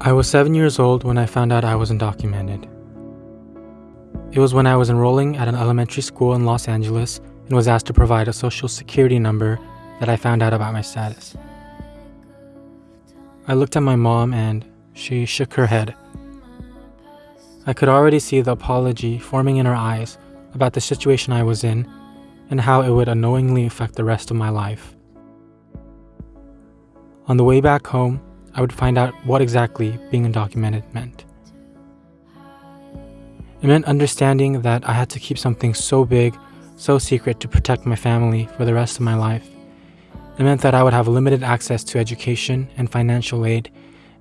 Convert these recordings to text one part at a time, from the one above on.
I was seven years old when I found out I was undocumented. It was when I was enrolling at an elementary school in Los Angeles and was asked to provide a social security number that I found out about my status. I looked at my mom and she shook her head. I could already see the apology forming in her eyes about the situation I was in and how it would unknowingly affect the rest of my life. On the way back home, I would find out what exactly being undocumented meant. It meant understanding that I had to keep something so big, so secret to protect my family for the rest of my life. It meant that I would have limited access to education and financial aid,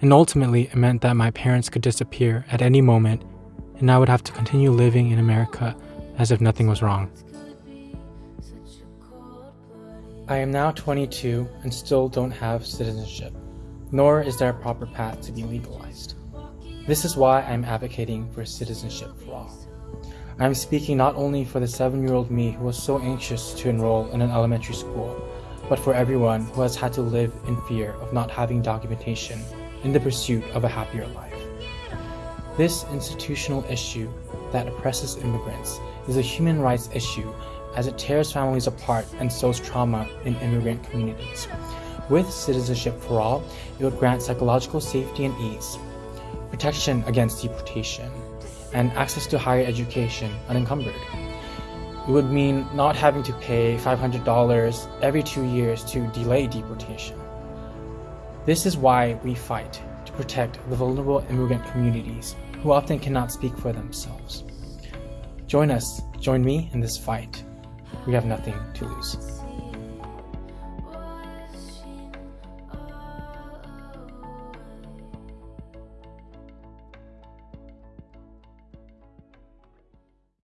and ultimately it meant that my parents could disappear at any moment and I would have to continue living in America as if nothing was wrong. I am now 22 and still don't have citizenship, nor is there a proper path to be legalized. This is why I'm advocating for citizenship for all. I am speaking not only for the seven-year-old me who was so anxious to enroll in an elementary school, but for everyone who has had to live in fear of not having documentation in the pursuit of a happier life. This institutional issue that oppresses immigrants is a human rights issue as it tears families apart and sows trauma in immigrant communities. With Citizenship for All, it would grant psychological safety and ease, protection against deportation, and access to higher education unencumbered. It would mean not having to pay $500 every two years to delay deportation. This is why we fight to protect the vulnerable immigrant communities who often cannot speak for themselves. Join us, join me in this fight. We have nothing to lose.